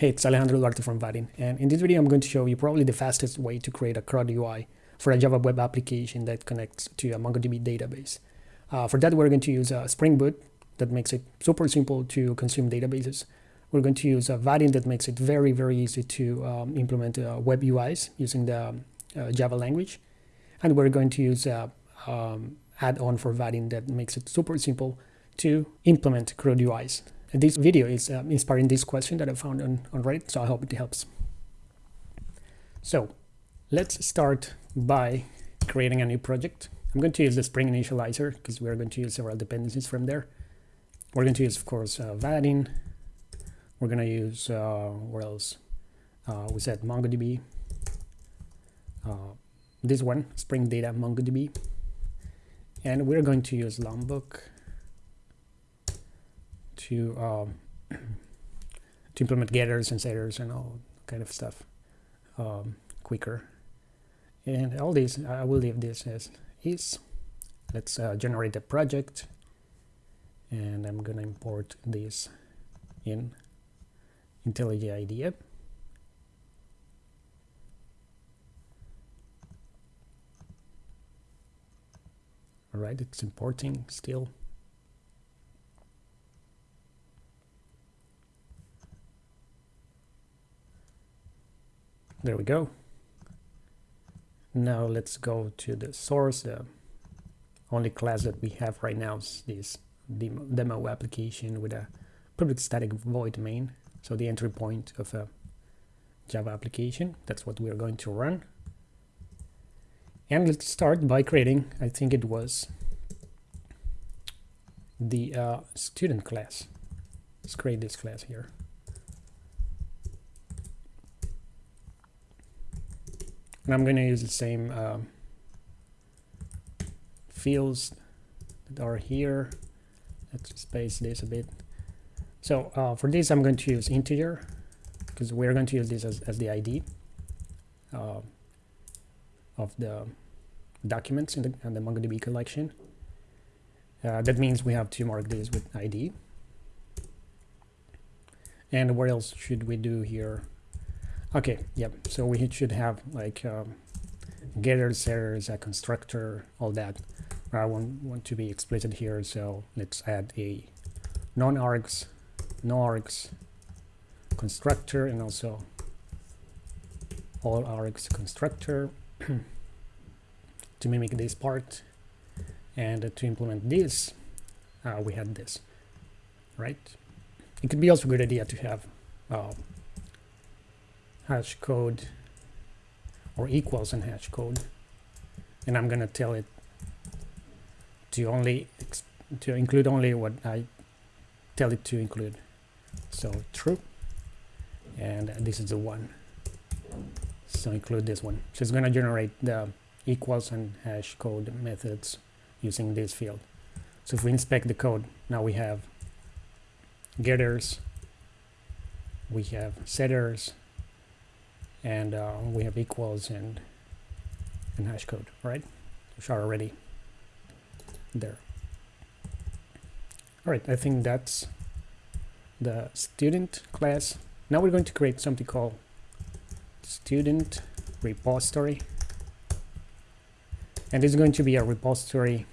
Hey, it's Alejandro Duarte from Vaadin, and in this video I'm going to show you probably the fastest way to create a CRUD UI for a Java web application that connects to a MongoDB database. Uh, for that we're going to use a Spring Boot that makes it super simple to consume databases. We're going to use a Vaadin that makes it very, very easy to um, implement uh, web UIs using the um, uh, Java language. And we're going to use a um, add-on for Vaadin that makes it super simple to implement CRUD UIs. This video is uh, inspiring this question that I found on, on Reddit, so I hope it helps. So let's start by creating a new project. I'm going to use the Spring Initializr because we're going to use several dependencies from there. We're going to use, of course, uh, Vaadin. We're going to use, uh, what else? Uh, we said MongoDB. Uh, this one, Spring Data MongoDB. And we're going to use Lombok to um, to implement getters and setters and all kind of stuff um, quicker. And all this, I will leave this as is. Let's uh, generate a project, and I'm gonna import this in IntelliJ IDEA. All right, it's importing still. There we go. Now let's go to the source. The only class that we have right now is this demo, demo application with a public static void main. So the entry point of a Java application. That's what we are going to run. And let's start by creating, I think it was the uh, student class. Let's create this class here. And I'm going to use the same um, fields that are here. Let's space this a bit. So uh, for this, I'm going to use integer because we're going to use this as, as the ID uh, of the documents in the, in the MongoDB collection. Uh, that means we have to mark this with ID. And what else should we do here? Okay, yep. So we should have like um, getters, setters, a constructor, all that. I want, want to be explicit here, so let's add a non-args, no-args constructor and also all args constructor to mimic this part. And to implement this, uh, we had this, right? It could be also a good idea to have uh, hash code or equals in hash code. And I'm gonna tell it to only to include only what I tell it to include. So true. And this is the one. So include this one. So it's going to generate the equals and hash code methods using this field. So if we inspect the code now we have getters we have setters and uh, we have equals and and hash code right? Which are already there. All right I think that's the student class. Now we're going to create something called student repository. And this is going to be a repository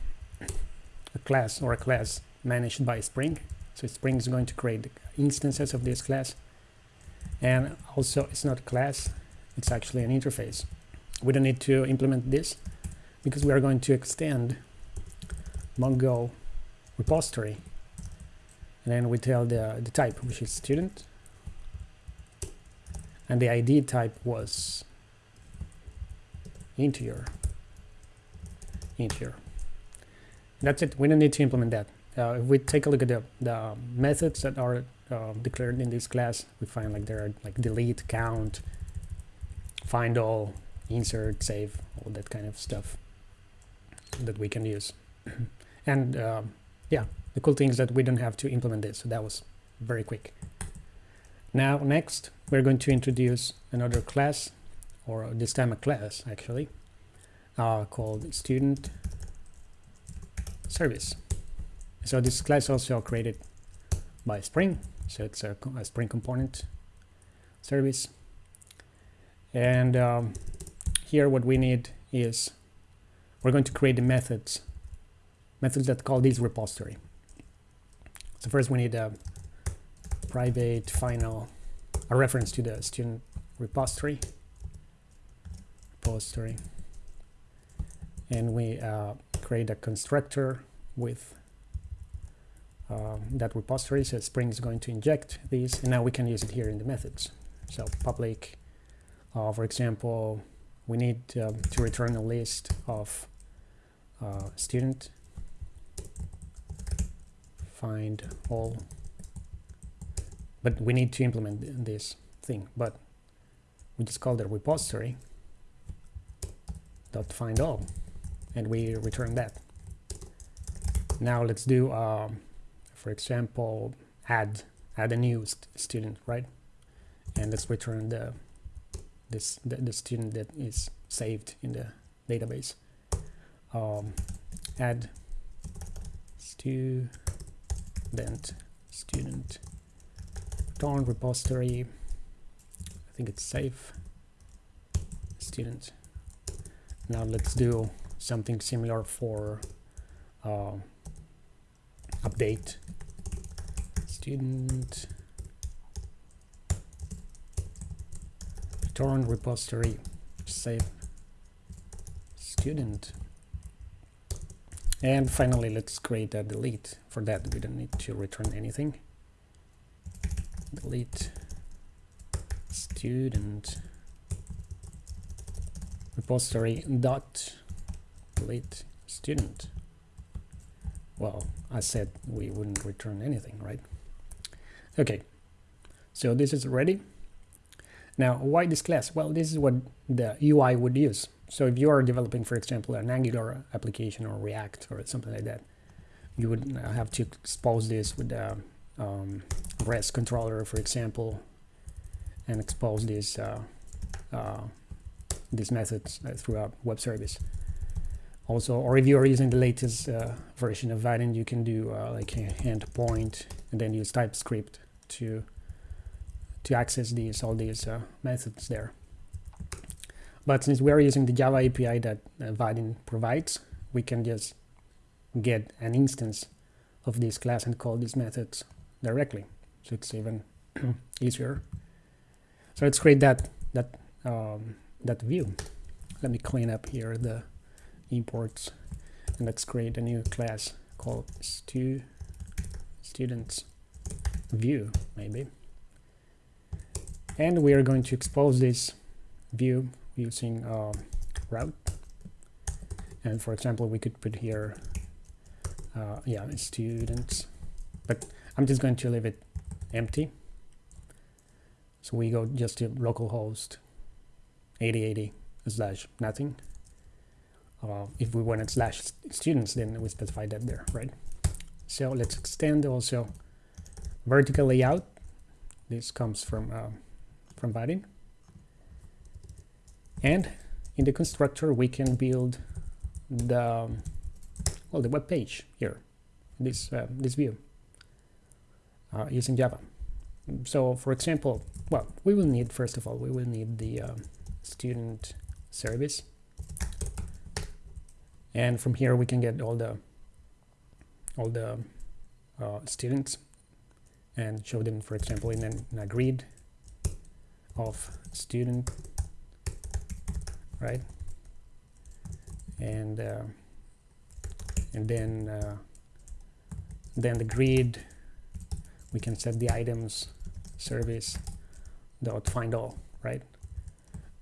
a class or a class managed by Spring. So Spring is going to create instances of this class and also it's not a class it's actually an interface. We don't need to implement this because we are going to extend mongo repository. And then we tell the, the type which is student. And the id type was integer. Integer. That's it. We don't need to implement that. Uh, if we take a look at the, the methods that are uh, declared in this class, we find like there are like delete, count, find all, insert, save, all that kind of stuff that we can use. and um, yeah, the cool thing is that we don't have to implement this, so that was very quick. Now next, we're going to introduce another class, or this time a class actually, uh, called student service. So this class also created by Spring, so it's a, a Spring component. service. And um, here what we need is we're going to create the methods, methods that call this repository. So first we need a private final, a reference to the student repository, repository, and we uh, create a constructor with um, that repository. So Spring is going to inject these, and now we can use it here in the methods. So public, uh, for example, we need um, to return a list of uh, student find all but we need to implement this thing but we just call the repository dot find all and we return that now let's do um, for example add add a new st student right? And let's return the this the, the student that is saved in the database. Um, add student student return repository. I think it's safe. Student. Now let's do something similar for uh, update student return repository save student. And finally let's create a delete. For that we don't need to return anything. Delete student repository dot delete student. Well I said we wouldn't return anything right okay so this is ready now, why this class? Well, this is what the UI would use. So if you are developing, for example, an Angular application or React or something like that, you would have to expose this with the um, REST controller, for example, and expose this uh, uh, these methods uh, through a web service. Also, or if you are using the latest uh, version of Vaadin, you can do uh, like a endpoint and then use TypeScript to to access these all these uh, methods there. But since we're using the Java API that uh, Vaadin provides, we can just get an instance of this class and call these methods directly. So it's even easier. So let's create that that um, that view. Let me clean up here the imports and let's create a new class called stu students view maybe. And we are going to expose this view using uh, route. And for example we could put here uh, yeah students. But I'm just going to leave it empty. So we go just to localhost 8080 slash nothing. Uh, if we wanted slash students then we specify that there right? So let's extend also vertical layout this comes from uh, from Vaadin. And in the constructor, we can build the well the web page here, this uh, this view uh, using Java. So, for example, well, we will need first of all we will need the uh, student service, and from here we can get all the all the uh, students and show them, for example, in, an, in a grid of student right? And uh, and then uh, then the grid we can set the items service dot find all right?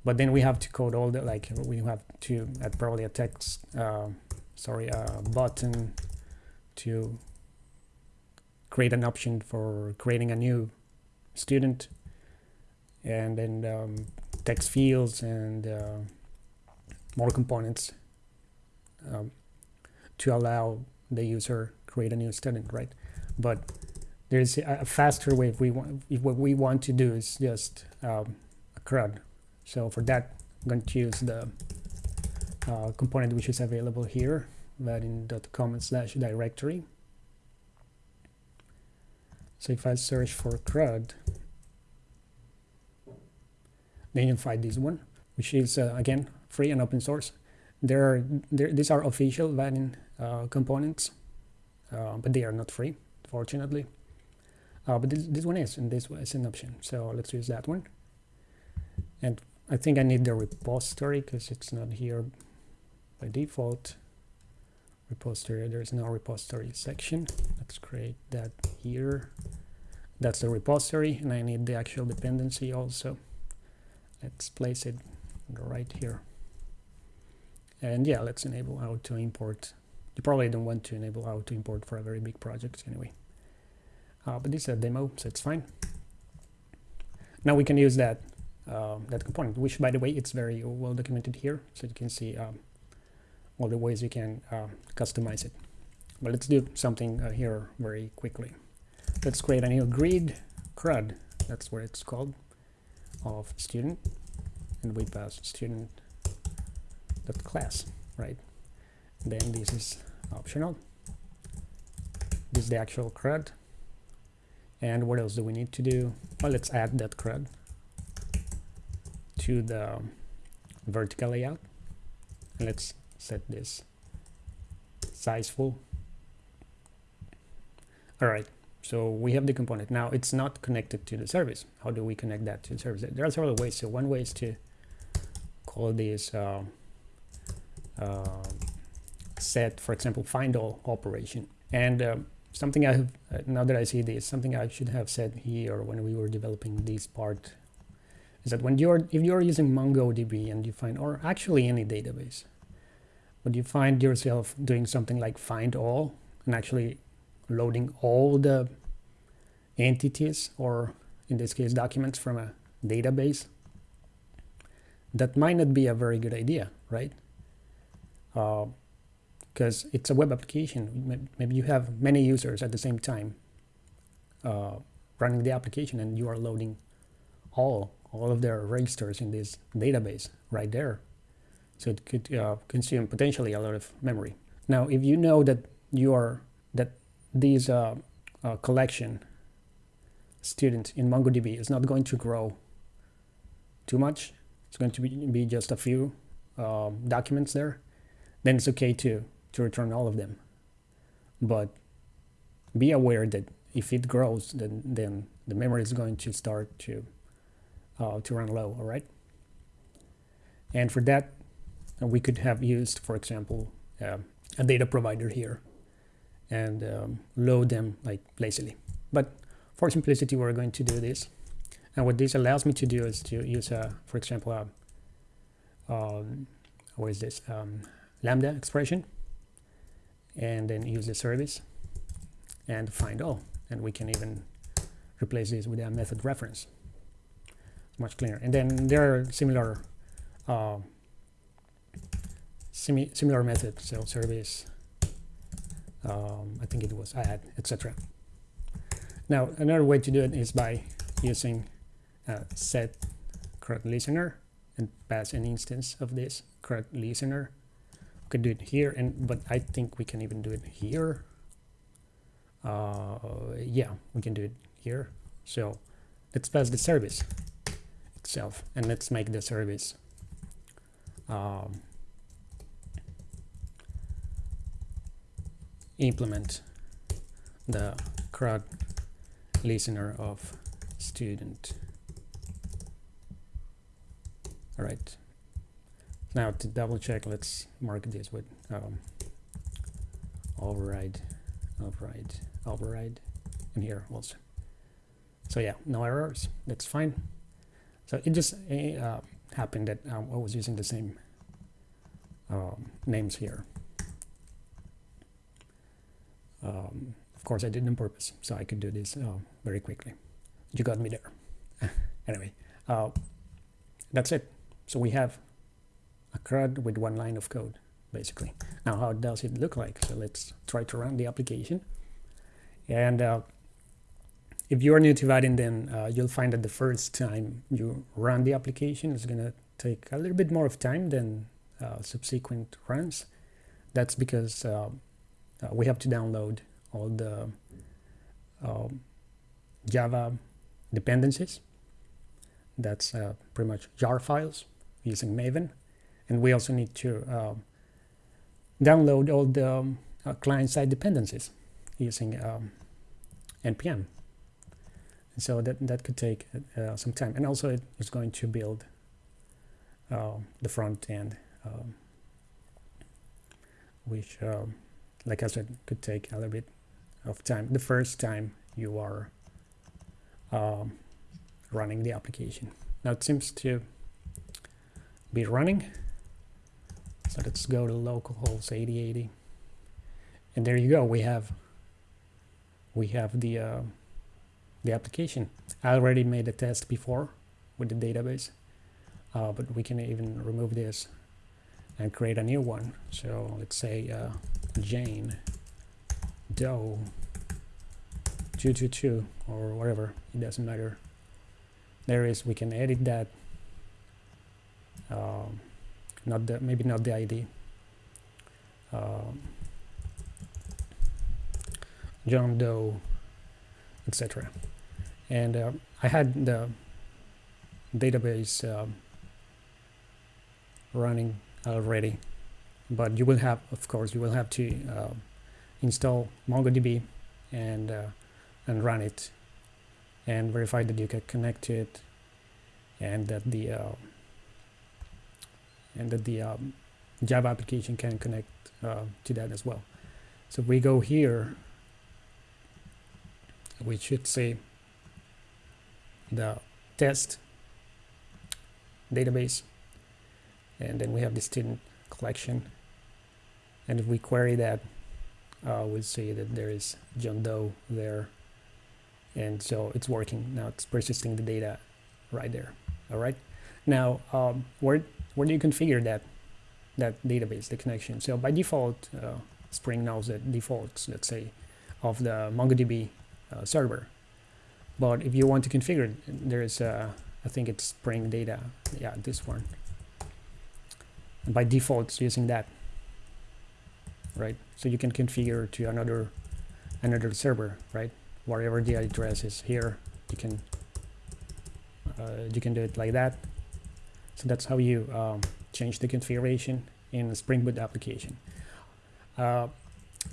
But then we have to code all the like we have to add probably a text uh, sorry a button to create an option for creating a new student and then um, text fields and uh, more components um, to allow the user create a new student, right? But there's a faster way if we want if what we want to do is just um, a CRUD. So for that, I'm going to use the uh, component which is available here, vaadin.com slash directory. So if I search for CRUD, then you'll find this one, which is uh, again free and open source. There are there, these are official Vaadin uh, components, uh, but they are not free, fortunately. Uh, but this, this one is, and this is an option. So let's use that one. And I think I need the repository because it's not here by default. Repository, there's no repository section. Let's create that here. That's the repository, and I need the actual dependency also. Let's place it right here. And yeah, let's enable auto import. You probably don't want to enable auto import for a very big project anyway. Uh, but this is a demo, so it's fine. Now we can use that uh, that component, which by the way, it's very well documented here. So you can see um, all the ways you can uh, customize it. But let's do something uh, here very quickly. Let's create a new grid CRUD, that's what it's called, of student, and we pass student class, right? Then this is optional. This is the actual CRUD. And what else do we need to do? Well, let's add that CRUD to the vertical layout. And let's set this size full. All right, so we have the component. Now it's not connected to the service. How do we connect that to the service? There are several ways. So one way is to call this uh, uh, set, for example, find all operation. And um, something I have, uh, now that I see this, something I should have said here when we were developing this part is that when you're, if you're using MongoDB and you find, or actually any database, but you find yourself doing something like find all and actually loading all the entities or in this case documents from a database. That might not be a very good idea right? Because uh, it's a web application. Maybe you have many users at the same time uh, running the application and you are loading all all of their registers in this database right there so it could uh, consume potentially a lot of memory now if you know that you are that this uh, uh, collection student in MongoDB is not going to grow too much. It's going to be, be just a few um, documents there. Then it's okay to, to return all of them. But be aware that if it grows, then, then the memory is going to start to, uh, to run low, all right? And for that, uh, we could have used, for example, uh, a data provider here and um, load them like lazily. But for simplicity, we're going to do this. And what this allows me to do is to use, a, for example, a, um, what is this, um, lambda expression, and then use the service and find all. And we can even replace this with a method reference. Much cleaner. And then there are similar uh, simi similar method, So service um, I think it was add, etc. Now, another way to do it is by using uh, set CRUD listener and pass an instance of this CRUD listener. We can do it here, and but I think we can even do it here. Uh, yeah, we can do it here. So let's pass the service itself, and let's make the service um, implement the CRUD listener of student. All right. Now to double check, let's mark this with um, override, override, override, and here also. So yeah, no errors. That's fine. So it just uh, happened that um, I was using the same um, names here. Um, of course, I did on purpose, so I could do this uh, very quickly. You got me there. anyway, uh, that's it. So we have a CRUD with one line of code, basically. Now, how does it look like? So let's try to run the application. And uh, if you are new to Vaadin, then uh, you'll find that the first time you run the application is going to take a little bit more of time than uh, subsequent runs. That's because uh, uh, we have to download all the um, Java dependencies that's uh, pretty much jar files using Maven. And we also need to um, download all the um, uh, client-side dependencies using um, npm. And so that, that could take uh, some time. And also it is going to build uh, the front end, um, which, um, like I said, could take a little bit of time. The first time you are um, running the application. Now it seems to be running. So let's go to localhost 8080. And there you go. We have we have the uh, the application. I already made a test before with the database, uh, but we can even remove this and create a new one. So let's say uh, Jane Doe 222 or whatever, it doesn't matter. There is, we can edit that. Um, not the, maybe not the ID. Um, John Doe, etc. And uh, I had the database um, running already, but you will have, of course, you will have to uh, install MongoDB and uh, and run it and verify that you can connect to it and that the uh, and that the um, Java application can connect uh, to that as well. So we go here, we should say the test database, and then we have the student collection. And if we query that, uh, we'll see that there is John Doe there. And so it's working. Now it's persisting the data right there. All right? Now um, where where do you configure that that database the connection? So by default uh, Spring knows the defaults let's say of the MongoDB uh, server. But if you want to configure it, there is uh, I think it's Spring data. Yeah this one and by default it's using that right? So you can configure to another another server right? Wherever the address is here you can uh, you can do it like that. So that's how you um, change the configuration in Spring Boot application. Uh,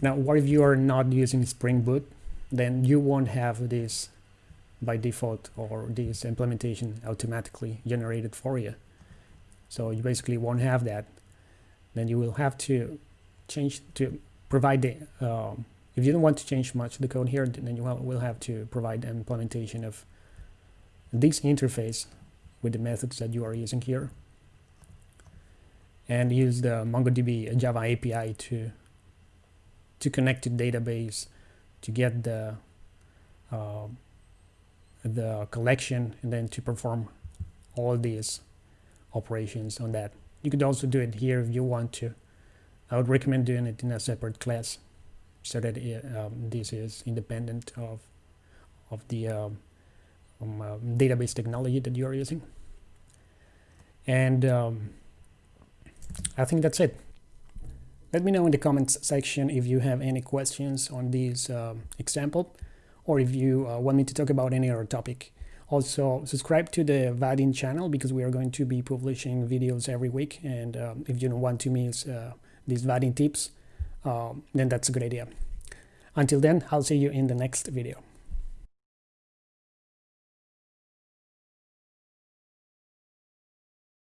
now what if you are not using Spring Boot then you won't have this by default or this implementation automatically generated for you so you basically won't have that. Then you will have to change to provide the um, if you don't want to change much the code here, then you will have to provide an implementation of this interface with the methods that you are using here. And use the MongoDB Java API to to connect to database to get the uh, the collection and then to perform all these operations on that. You could also do it here if you want to. I would recommend doing it in a separate class so that it, um, this is independent of of the um, um, uh, database technology that you are using and um, I think that's it let me know in the comments section if you have any questions on this um, example or if you uh, want me to talk about any other topic also subscribe to the Vaadin channel because we are going to be publishing videos every week and um, if you don't want to miss uh, these Vaadin tips um, then that's a good idea. Until then, I'll see you in the next video.